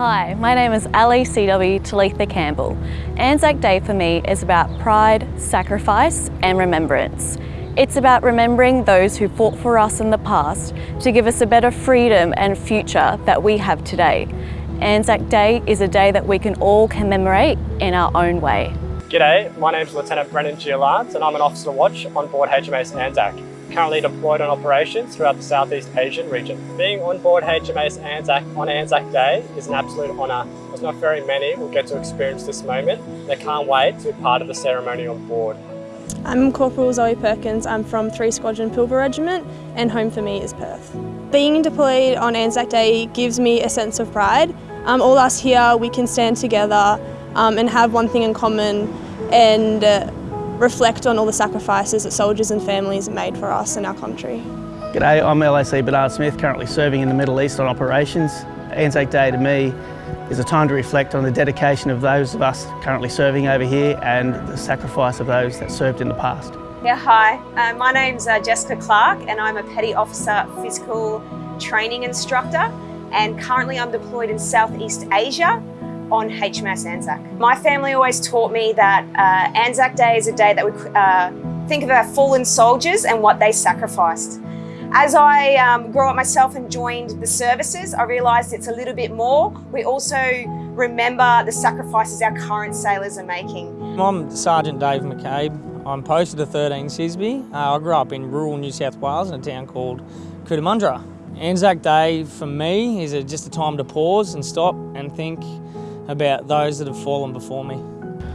Hi, my name is Ali CW Talitha Campbell. Anzac Day for me is about pride, sacrifice and remembrance. It's about remembering those who fought for us in the past to give us a better freedom and future that we have today. Anzac Day is a day that we can all commemorate in our own way. G'day, my name is Lieutenant Brendan Giolard and I'm an officer watch on board HMAS Anzac, currently deployed on operations throughout the Southeast Asian region. Being on board HMAS Anzac on Anzac Day is an absolute honour as not very many will get to experience this moment. They can't wait to be part of the ceremony on board. I'm Corporal Zoe Perkins. I'm from 3 Squadron Pilbara Regiment and home for me is Perth. Being deployed on Anzac Day gives me a sense of pride um, all us here, we can stand together um, and have one thing in common and uh, reflect on all the sacrifices that soldiers and families have made for us and our country. G'day, I'm LAC Bernard Smith, currently serving in the Middle East on operations. Anzac Day to me is a time to reflect on the dedication of those of us currently serving over here and the sacrifice of those that served in the past. Yeah, hi. Uh, my name's uh, Jessica Clark and I'm a Petty Officer Physical Training Instructor and currently I'm deployed in Southeast Asia on HMAS Anzac. My family always taught me that uh, Anzac Day is a day that we uh, think of our fallen soldiers and what they sacrificed. As I um, grew up myself and joined the services, I realised it's a little bit more. We also remember the sacrifices our current sailors are making. I'm Sergeant Dave McCabe. I'm posted to 13 CSSB. Uh, I grew up in rural New South Wales in a town called Cootamundra. Anzac Day for me is a, just a time to pause and stop and think about those that have fallen before me.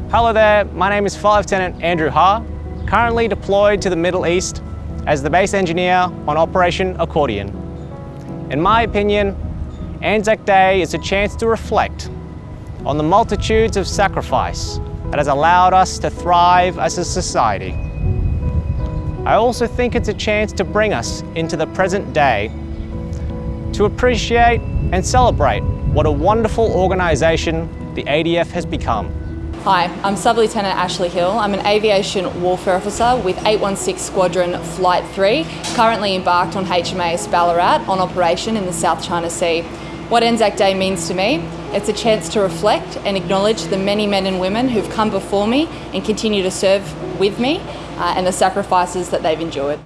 Hello there, my name is Flight Lieutenant Andrew Ha, currently deployed to the Middle East as the base engineer on Operation Accordion. In my opinion, Anzac Day is a chance to reflect on the multitudes of sacrifice that has allowed us to thrive as a society. I also think it's a chance to bring us into the present day to appreciate and celebrate what a wonderful organisation the ADF has become. Hi, I'm Sub-Lieutenant Ashley Hill. I'm an Aviation Warfare Officer with 816 Squadron Flight 3, currently embarked on HMAS Ballarat on operation in the South China Sea. What Anzac Day means to me, it's a chance to reflect and acknowledge the many men and women who've come before me and continue to serve with me uh, and the sacrifices that they've endured.